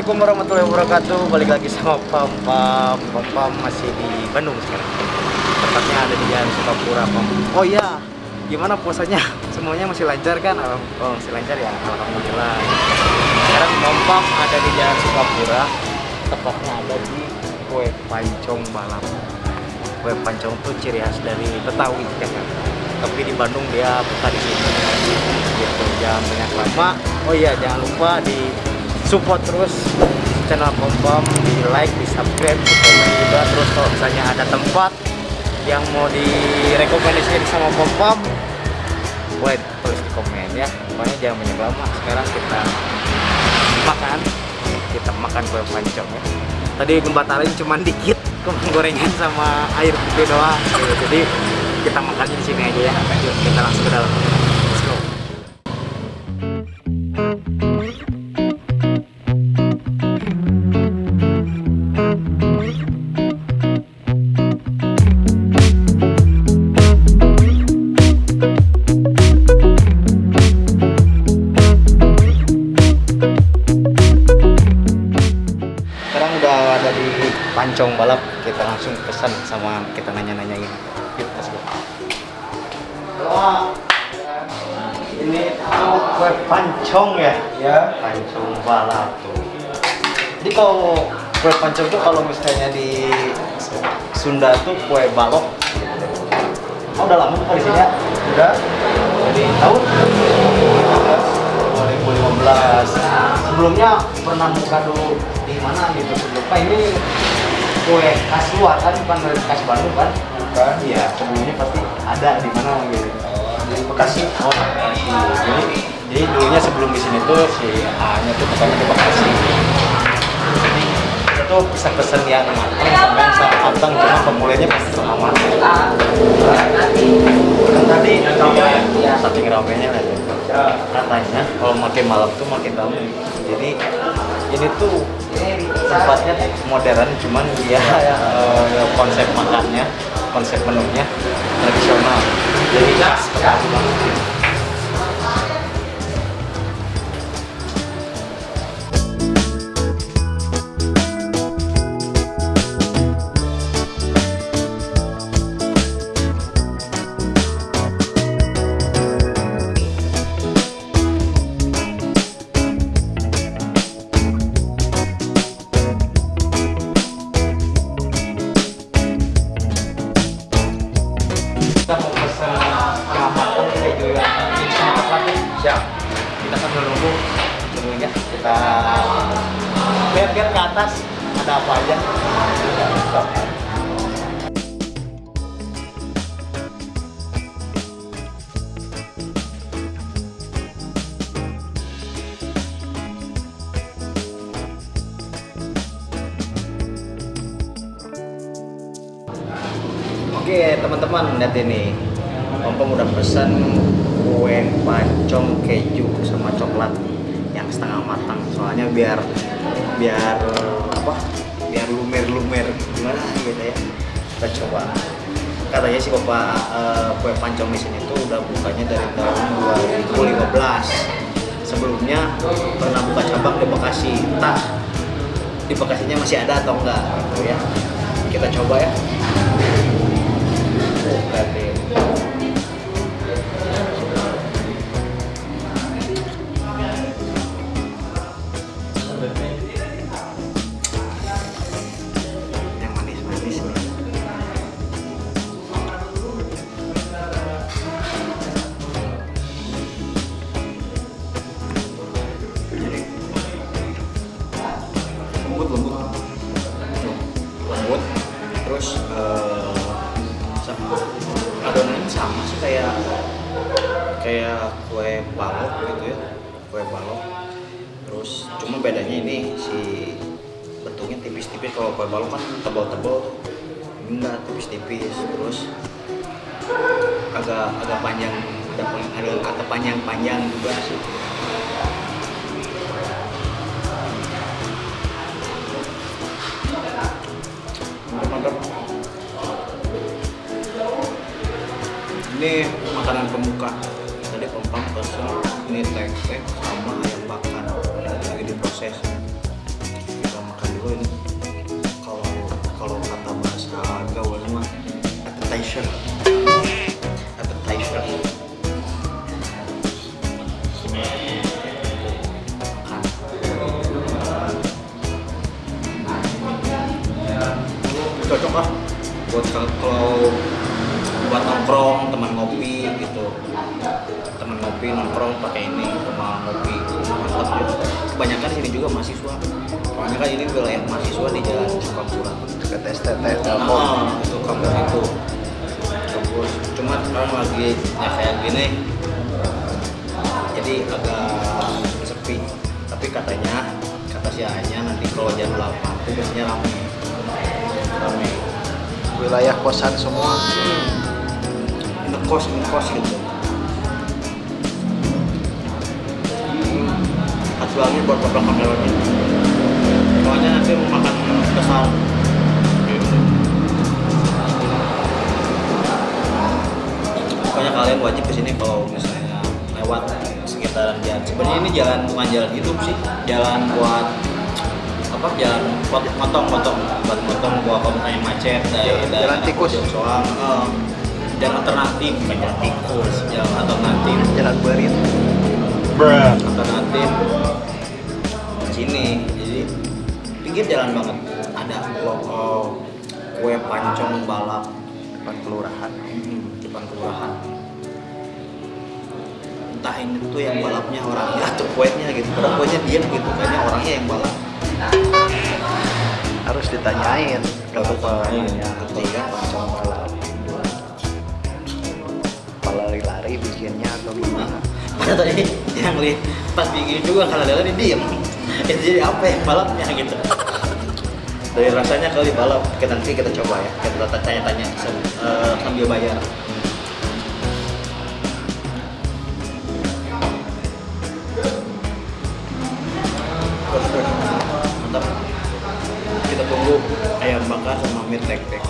Assalamualaikum warahmatullahi wabarakatuh. Balik lagi sama Pam Pam. Pam Pam masih di Bandung sekarang. Tepatnya ada di Jalan Sukapura Pam. Oh iya Gimana puasanya? Semuanya masih lancar kan? Oh masih lancar ya? Alhamdulillah. Sekarang Pam Pam ada di Jalan Sukapura. Tepatnya ada di Kue Pancong Balap Kue Pancong tuh ciri khas dari Betawi ya kan? Tapi di Bandung dia buka di sini. Gitu jangan banyak lama. Oh iya jangan lupa di support terus channel Pompom di like di subscribe di komen juga. Terus kalau misalnya ada tempat yang mau direkomendasikan sama Pompom boleh tulis di komen ya. Pokoknya jangan banyak lama. Sekarang kita makan. Kita makan kue pancong ya. Tadi gembatarin cuma dikit kemang gorengan sama air putih doang. Jadi kita makannya di sini aja ya. Kita langsung ke dalam Pancong Balap kita langsung pesan sama kita nanya-nanyain. Yuk let's go. Ini tuh kue pancong ya? Ya. pancong balap tuh. Jadi kalau kue pancong tuh kalau misalnya di Sunda tuh kue balok. Oh udah lama tuh di sini ya? Udah. jadi tahun 2015 sebelumnya pernah buka dulu di mana gitu? Sebelumnya ini kue khas luar kan bukan dari khas Bandung kan Bukan. iya sebelumnya pasti ada di mana gitu Oh, di Bekasi. oh Bekasi jadi jadi dulunya sebelum di sini tuh si A nya tuh bukannya di Bekasi jadi kita tuh pesen-pesen yang matang sama yang sangat matang cuma pemulainya pasti sama kan tadi ya saking ramenya lah ya Ya. katanya kalau makin malam tuh makin ramai jadi ini tuh tempatnya modern cuman dia eh, konsep makannya konsep menunya tradisional. Jadi khas Betawi teman-teman lihat ini. Pompom udah pesan kue pancong keju sama coklat yang setengah matang. Soalnya biar biar apa biar lumer-lumer gimana gitu ya. Kita coba. Katanya sih bapak eh, kue pancong di sini tuh udah bukanya dari tahun 2015 sebelumnya pernah buka cabang di Bekasi. Entah di Bekasinya masih ada atau enggak gitu ya. Kita coba ya Oh, tipis-tipis. Kalau kue balok kan tebal-tebal enggak tipis-tipis terus agak agak panjang ada ada kata panjang-panjang juga sih. Ini makanan pembuka. Tadi pempang pesen ini tempe sama ayam bakar. Lagi diproses buat kalau buat nongkrong teman ngopi gitu. Teman ngopi nongkrong pakai ini teman ngopi mantap gitu. kebanyakan sini juga mahasiswa. Soalnya kan ini wilayah mahasiswa di jalan Sukamura ke tes tes nah, itu kampus itu. Terus cuma sekarang lagi ya kayak gini. Jadi agak sepi. Tapi katanya kata si Anya nanti kalau jam 8 itu biasanya ramai ramai wilayah kosan semua. Ngekos ngekos gitu. Kasih lagi buat beberapa kameranya soalnya nanti mau makan besar. Pokoknya kalian wajib ke sini kalau misalnya lewat sekitaran jalan. Sebenarnya ini jalan bukan jalan hidup sih. Jalan buat apa jalan buat motong motong. Buat motong buat kalau misalnya macet dari Jalan- dari jalan tikus. soal eh, jalan alternatif. Bukan jalan tikus. Jalan alternatif. Jalan berit alternatif. Sini. Jadi pinggir jalan banget. Ada loko kue pancong balap. Depan kelurahan. Depan kelurahan. Entah ini tuh yang balapnya orangnya atau kuenya gitu. Padahal kuenya diam gitu kayaknya orangnya yang balap ditanyain Harus kenapa ditanyain, ya ngerti kan? pancong balap lari-lari bikinnya atau gimana? Padahal tadi yang lihat pas bikin juga kalau dia diem. Itu jadi apa yang balapnya gitu? Dari rasanya kali balap. Kita nanti kita coba ya. Kita tanya-tanya eh, sambil bayar bakar sama mie tek tek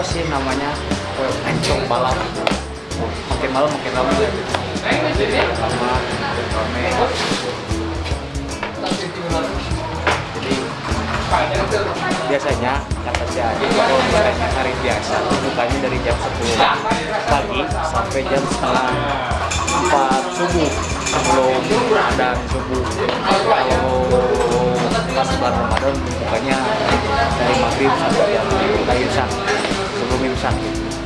kenapa sih namanya kue pancong balap? Makin malam makin ya. Lama, makin ramai. Jadi biasanya si Adi kalau misalnya hari biasa bukanya dari jam 10 pagi sampai jam setengah 4 subuh. Sebelum ada subuh. Kalau pas bulan Ramadan bukanya dari maghrib sampai jam imsak sebelum imsak gitu.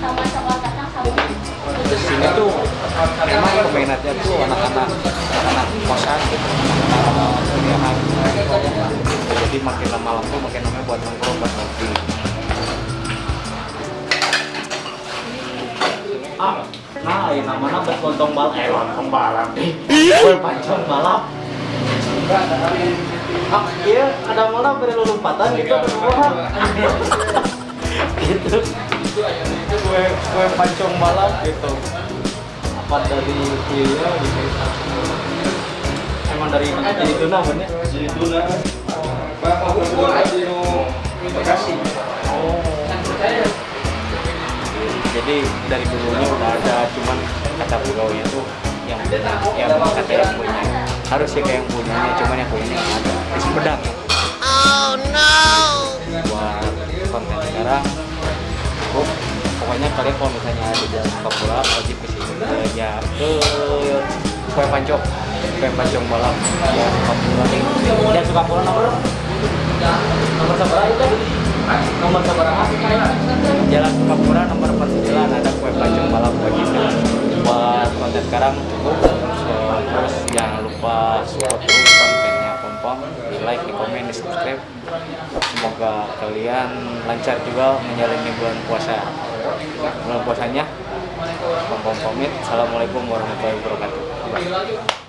Sini tuh emang peminatnya tuh anak-anak anak kosan gitu anak-anak kuliahan. Jadi makin lama lama makin lama buat nongkrong buat ngopi. Ah nah ini namanya buat lontong balap eh lontong balap kue pancong balap ah iya ada mana beri lompatan gitu gitu kue kue pancong balap gitu. Apa dari dia gitu. Emang dari jadi tuna bener Jadi tuna, kebetulan di Bekasi. oh jadi dari dulunya udah ada cuman kata beliau itu yang yang kata yang punya. Harus sih kayak yang punyanya cuman yang punyanya nggak ada. Di Sumedang oh no. Buat konten sekarang oh, pokoknya kalian kalau misalnya ada Jalan Papua wajib ke sini ya ke kue pancong. Kue pancong balap ya Sukapura dan Sukapura nomor nomor seberapa itu nomor seberapa? Jalan Sukapura nomor 49 ada kue pancong balap begitu buat konten sekarang cukup. Terus jangan lupa support terus kontennya pom pom di like di komen di subscribe. Semoga kalian lancar juga menjalani bulan puasa bulan puasanya assalamualaikum warahmatullahi wabarakatuh.